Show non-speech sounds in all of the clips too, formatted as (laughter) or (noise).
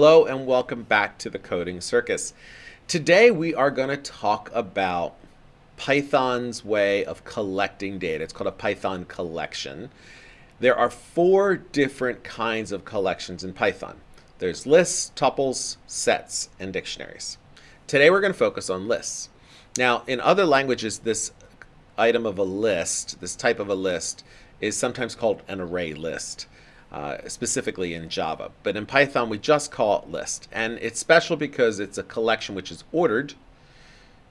Hello and welcome back to the Coding Circus. Today we are going to talk about Python's way of collecting data. It's called a Python collection. There are four different kinds of collections in Python. There's lists, tuples, sets, and dictionaries. Today we're going to focus on lists. Now in other languages this item of a list, this type of a list, is sometimes called an array list. Uh, specifically in Java. But in Python, we just call it list. And it's special because it's a collection which is ordered.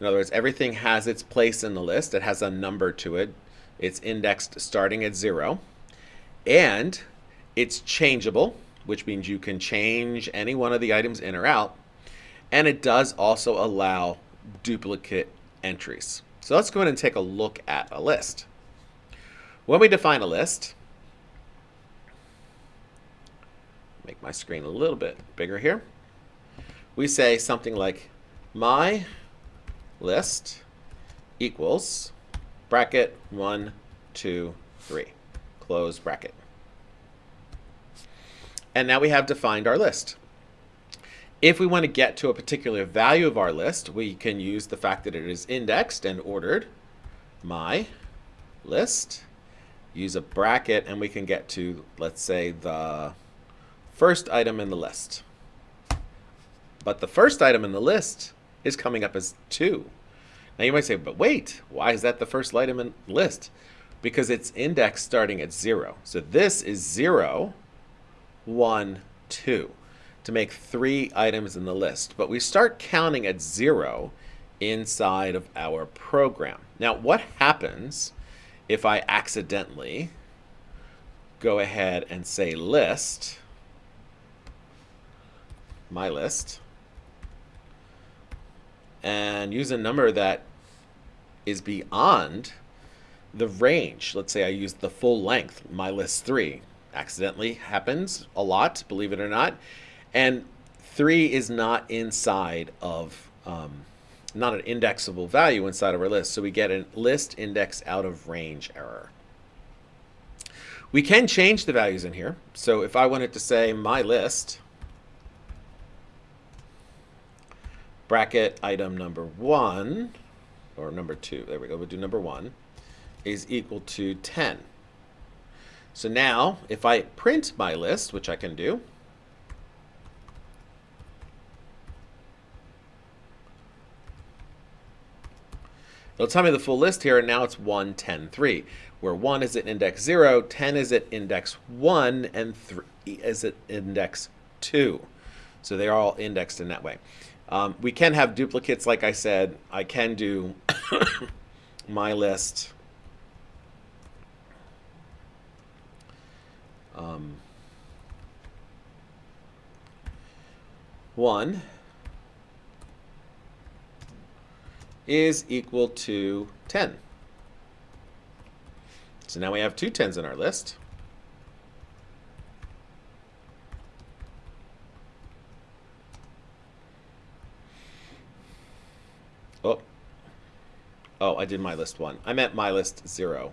In other words, everything has its place in the list. It has a number to it. It's indexed starting at zero. And it's changeable, which means you can change any one of the items in or out. And it does also allow duplicate entries. So let's go ahead and take a look at a list. When we define a list, make my screen a little bit bigger here. We say something like my list equals bracket one, two, three, close bracket. And now we have defined our list. If we want to get to a particular value of our list, we can use the fact that it is indexed and ordered my list, use a bracket, and we can get to, let's say, the first item in the list. But the first item in the list is coming up as 2. Now you might say, but wait, why is that the first item in the list? Because it's indexed starting at 0. So this is 0, 1, 2 to make three items in the list. But we start counting at 0 inside of our program. Now what happens if I accidentally go ahead and say list my list and use a number that is beyond the range. Let's say I use the full length, my list 3. Accidentally happens a lot, believe it or not. And 3 is not inside of, um, not an indexable value inside of our list. So we get a list index out of range error. We can change the values in here. So if I wanted to say my list, bracket item number one, or number two, there we go, we'll do number one, is equal to 10. So now, if I print my list, which I can do, it'll tell me the full list here, and now it's 1, 10, 3, where 1 is at index 0, 10 is at index 1, and 3 is at index 2. So they're all indexed in that way. Um, we can have duplicates, like I said. I can do (coughs) my list. Um, one is equal to 10. So now we have two tens in our list. Oh. Oh, I did my list one. I meant my list zero.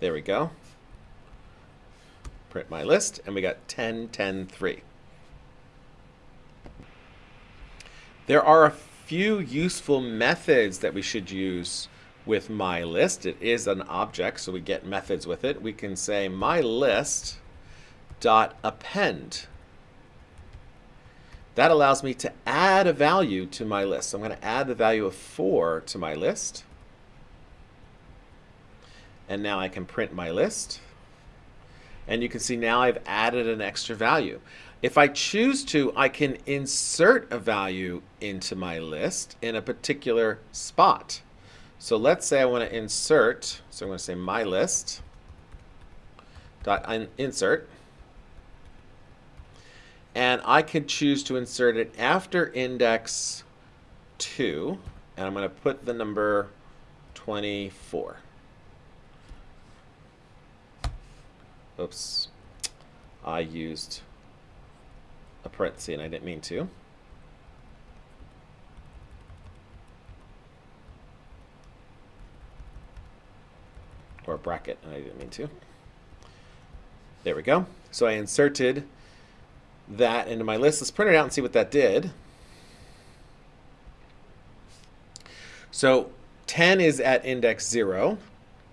There we go. Print my list, and we got 10, 10, 3. There are a few useful methods that we should use with my list. It is an object, so we get methods with it. We can say my list dot append that allows me to add a value to my list. So I'm going to add the value of 4 to my list. And now I can print my list. And you can see now I've added an extra value. If I choose to, I can insert a value into my list in a particular spot. So let's say I want to insert, so I'm going to say my list dot insert and I could choose to insert it after index 2 and I'm going to put the number 24. Oops, I used a parenthesis and I didn't mean to. Or a bracket and I didn't mean to. There we go. So I inserted that into my list. Let's print it out and see what that did. So 10 is at index 0,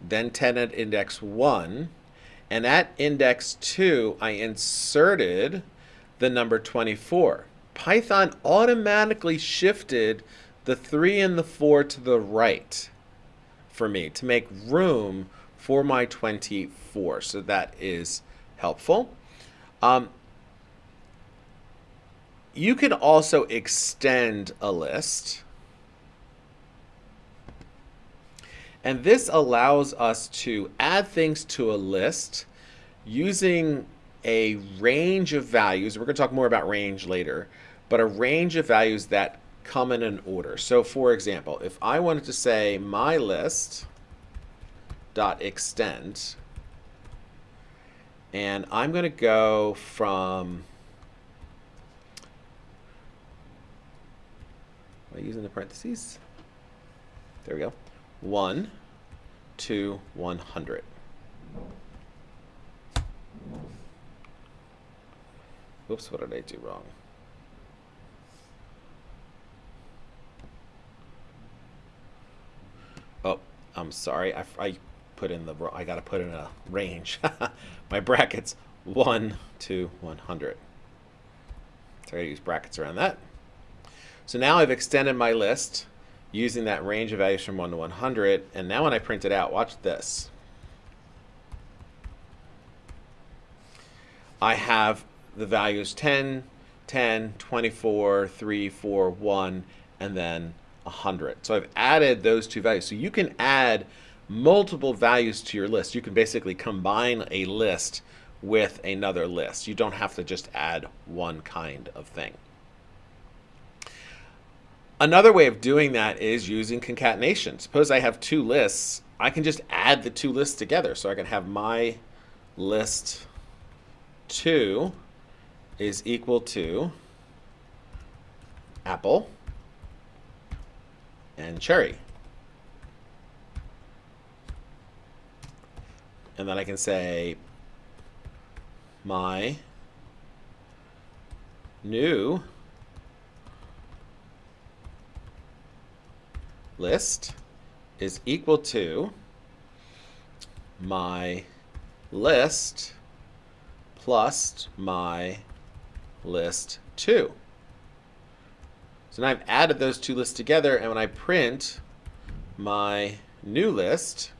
then 10 at index 1, and at index 2, I inserted the number 24. Python automatically shifted the 3 and the 4 to the right for me to make room for my 24. So that is helpful. Um, you can also extend a list. And this allows us to add things to a list using a range of values. We're going to talk more about range later, but a range of values that come in an order. So for example, if I wanted to say my list dot extend, and I'm going to go from I using the parentheses? There we go. 1 to 100. Oops, what did I do wrong? Oh, I'm sorry. I, I put in the I got to put in a range. (laughs) My brackets 1 to 100. So I got to use brackets around that. So now I've extended my list using that range of values from 1 to 100. And now when I print it out, watch this. I have the values 10, 10, 24, 3, 4, 1, and then 100. So I've added those two values. So you can add multiple values to your list. You can basically combine a list with another list. You don't have to just add one kind of thing. Another way of doing that is using concatenation. Suppose I have two lists. I can just add the two lists together. So I can have my list 2 is equal to apple and cherry. And then I can say my new list is equal to my list plus my list 2. So now I've added those two lists together, and when I print my new list,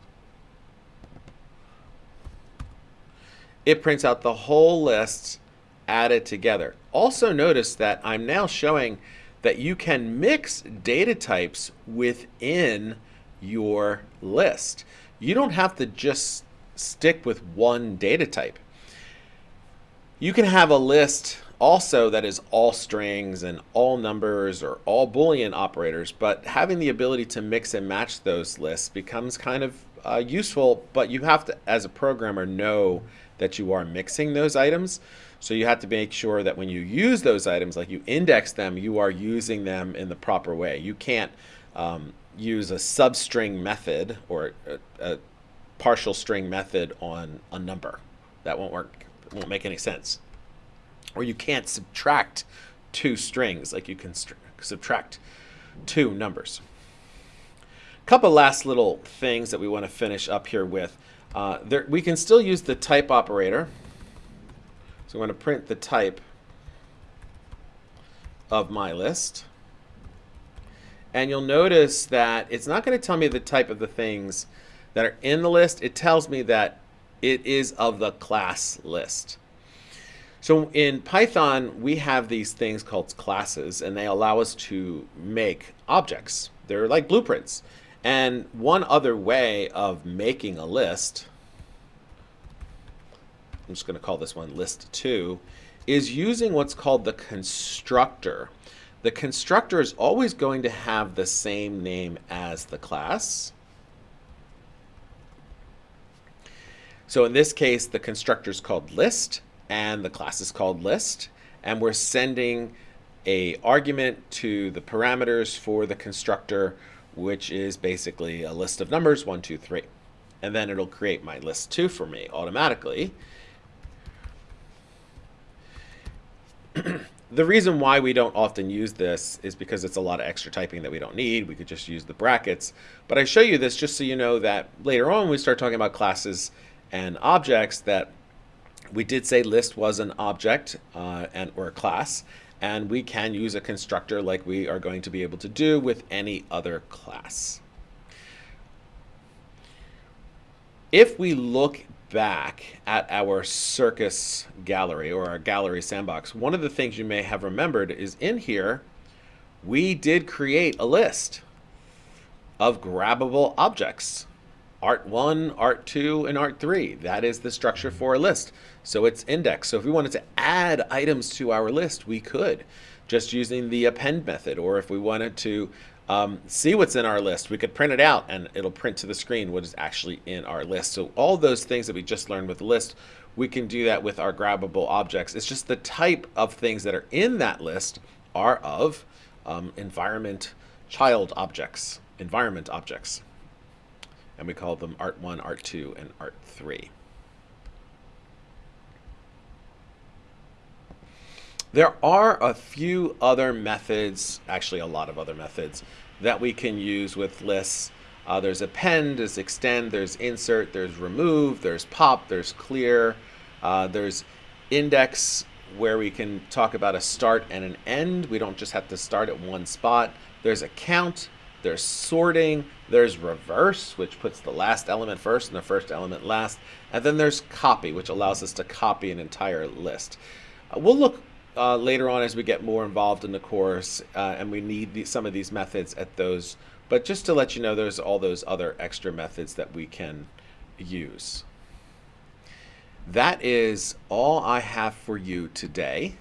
it prints out the whole list added together. Also notice that I'm now showing that you can mix data types within your list. You don't have to just stick with one data type. You can have a list also that is all strings and all numbers or all Boolean operators, but having the ability to mix and match those lists becomes kind of uh, useful, but you have to, as a programmer, know that you are mixing those items. So you have to make sure that when you use those items, like you index them, you are using them in the proper way. You can't um, use a substring method or a, a, partial string method on a number. That won't work. It won't make any sense. Or you can't subtract two strings like you can subtract two numbers. Couple last little things that we want to finish up here with. Uh, there, we can still use the type operator. So I'm going to print the type of my list. And you'll notice that it's not going to tell me the type of the things that are in the list. It tells me that it is of the class list. So in Python, we have these things called classes, and they allow us to make objects. They're like blueprints. And one other way of making a list I'm just going to call this one list 2, is using what's called the constructor. The constructor is always going to have the same name as the class. So in this case, the constructor is called list and the class is called list. And we're sending a argument to the parameters for the constructor, which is basically a list of numbers, one, two, three. And then it'll create my list two for me automatically. (clears throat) the reason why we don't often use this is because it's a lot of extra typing that we don't need. We could just use the brackets. But I show you this just so you know that later on we start talking about classes and objects that we did say list was an object uh, and or a class and we can use a constructor like we are going to be able to do with any other class. If we look back at our circus gallery or our gallery sandbox, one of the things you may have remembered is in here, we did create a list of grabbable objects. Art 1, Art 2, and Art 3. That is the structure for a list. So it's indexed. So if we wanted to add items to our list, we could just using the append method. Or if we wanted to um, see what's in our list. We could print it out and it'll print to the screen what is actually in our list. So all those things that we just learned with list, we can do that with our grabbable objects. It's just the type of things that are in that list are of um, environment child objects, environment objects. And we call them Art 1, Art 2, and Art 3. There are a few other methods, actually a lot of other methods, that we can use with lists. Uh, there's append, there's extend, there's insert, there's remove, there's pop, there's clear, uh, there's index where we can talk about a start and an end. We don't just have to start at one spot. There's a count, there's sorting, there's reverse, which puts the last element first and the first element last. And then there's copy, which allows us to copy an entire list. Uh, we'll look uh, later on as we get more involved in the course uh, and we need the, some of these methods at those. But just to let you know, there's all those other extra methods that we can use. That is all I have for you today.